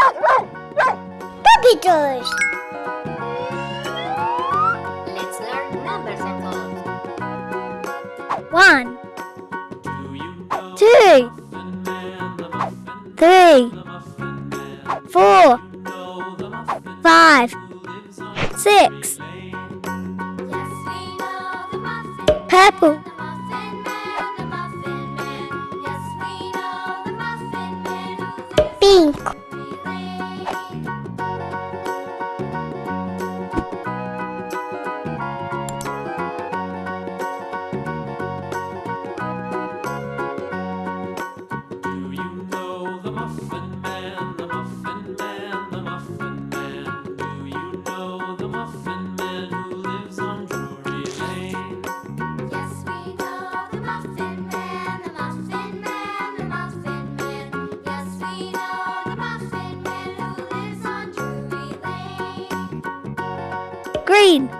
look, look, look! Puppy doors! Let's learn numbers and colors. One. Two. Three. Four. Five. Six. Purple. pink. Green.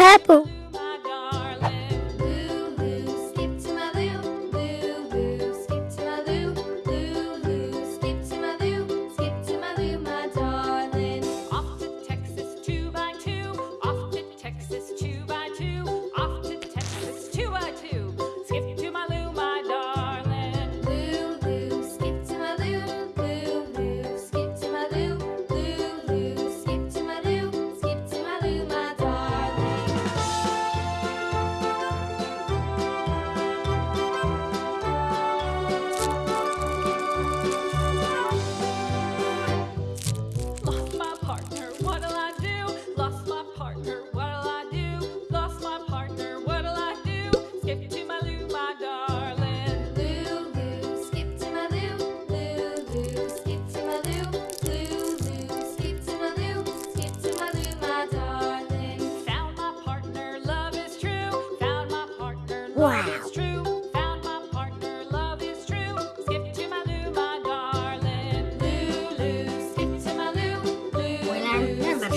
Purple. Wow.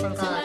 I'm.